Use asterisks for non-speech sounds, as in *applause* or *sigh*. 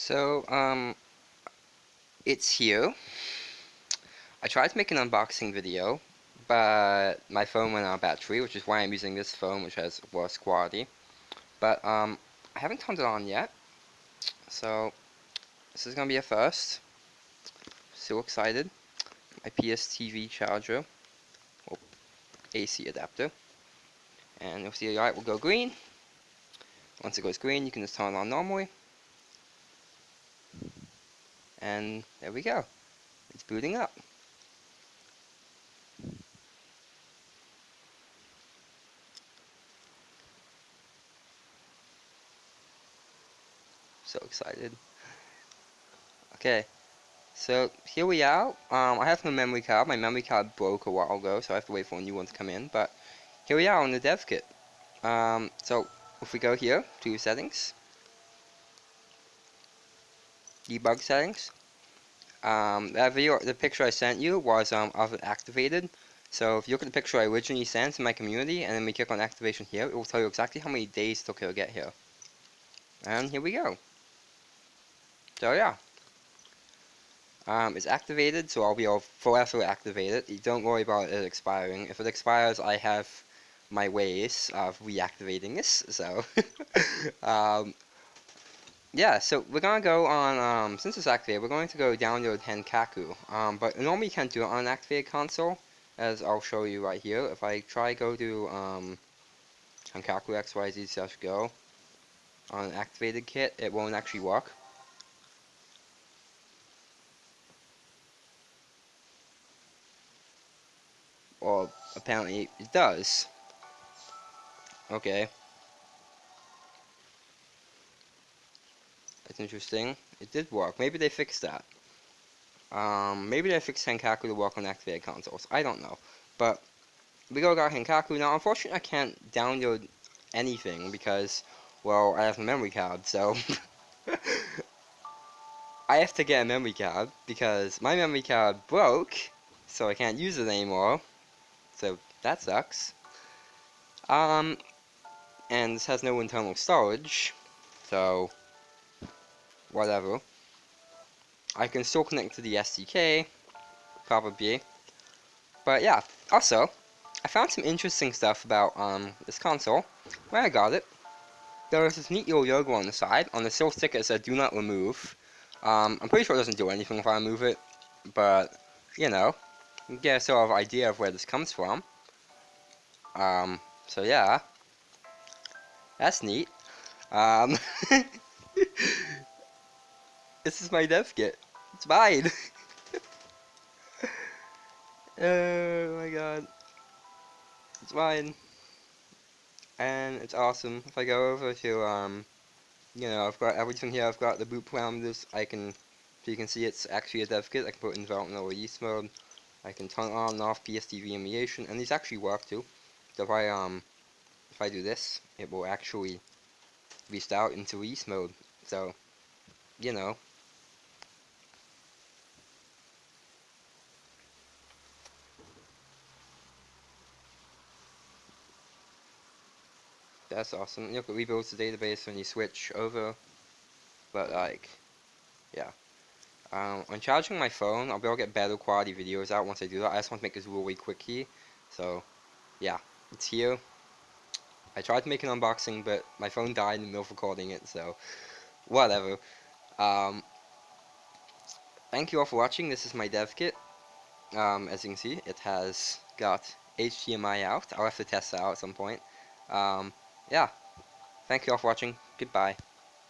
So, um, it's here. I tried to make an unboxing video, but my phone went out of battery, which is why I'm using this phone, which has worse quality. But, um, I haven't turned it on yet, so this is gonna be a first. So excited. My PSTV charger, or AC adapter, and you'll see the light will go green. Once it goes green, you can just turn it on normally. And there we go. It's booting up. So excited. Okay, so here we are. Um, I have no memory card. My memory card broke a while ago, so I have to wait for a new one to come in. But here we are on the dev kit. Um, so if we go here to settings, debug settings. Um, that video, the picture I sent you was um, of it activated. So if you look at the picture I originally sent to my community, and then we click on activation here, it will tell you exactly how many days it took to get here. And here we go. So yeah. Um, it's activated, so I'll be all forever activated. You don't worry about it expiring. If it expires, I have my ways of reactivating this, so *laughs* um, yeah, so we're gonna go on, um, since it's activated, we're going to go download Henkaku. Um, but normally you can't do it on an activated console, as I'll show you right here. If I try go to, um, Henkaku XYZ slash go on an activated kit, it won't actually work. Well, apparently it does. Okay. That's interesting. It did work. Maybe they fixed that. Um, maybe they fixed Henkaku to work on activated consoles. I don't know. But we go got Henkaku. Now, unfortunately, I can't download anything because, well, I have a memory card, so... *laughs* I have to get a memory card because my memory card broke, so I can't use it anymore. So that sucks. Um, and this has no internal storage, so whatever. I can still connect to the SDK, probably. But yeah, also, I found some interesting stuff about um, this console. Where I got it, there was this neat little logo on the side. On the silk sticker it said do not remove. Um, I'm pretty sure it doesn't do anything if I remove it, but, you know, you get a sort of idea of where this comes from. Um, so yeah, that's neat. Um, *laughs* This is my dev kit. It's mine. *laughs* oh my god. It's mine. And it's awesome. If I go over to, um, you know, I've got everything here. I've got the boot parameters. I can, so you can see it's actually a dev kit. I can put in development or release mode. I can turn on and off PSTV emulation. And these actually work too. So if I, um, if I do this, it will actually restart into release mode. So, you know, that's awesome. Look, it rebuilds the database when you switch over. But like, yeah. Um, when charging my phone, I'll be able to get better quality videos out once I do that. I just want to make this really quick key. So, yeah, it's here. I tried to make an unboxing, but my phone died in the middle of recording it, so whatever. Um, thank you all for watching. This is my dev kit. Um, as you can see, it has got HDMI out. I'll have to test that out at some point. Um, yeah. Thank you all for watching. Goodbye.